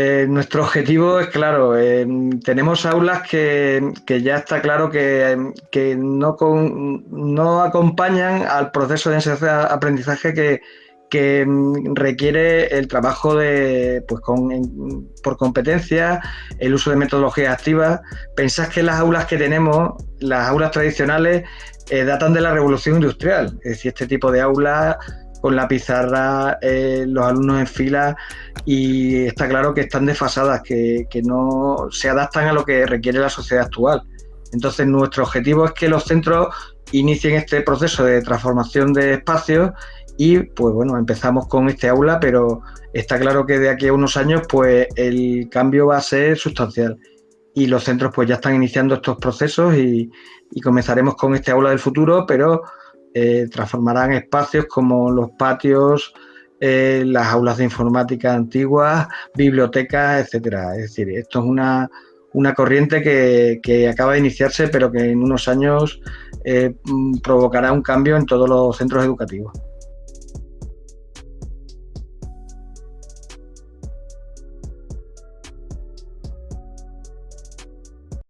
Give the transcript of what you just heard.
Eh, nuestro objetivo es claro, eh, tenemos aulas que, ya está claro que, no, no acompañan al proceso de enseñanza-aprendizaje que, mm, requiere el trabajo de, pues por competencia, el uso de metodologías activas. Pensad que las aulas que tenemos, las aulas tradicionales, eh, datan de la revolución industrial. Es decir, este tipo de aulas con la pizarra, eh, los alumnos en fila, y está claro que están desfasadas, que, que no se adaptan a lo que requiere la sociedad actual. Entonces, nuestro objetivo es que los centros inicien este proceso de transformación de espacios y pues bueno, empezamos con este aula, pero está claro que de aquí a unos años pues el cambio va a ser sustancial. Y los centros pues ya están iniciando estos procesos y, comenzaremos con este aula del futuro, pero eh, transformarán espacios como los patios, eh, las aulas de informática antiguas, bibliotecas, etcétera. Es decir, esto es una, una corriente que, que, acaba de iniciarse, pero que en unos años eh, provocará un cambio en todos los centros educativos.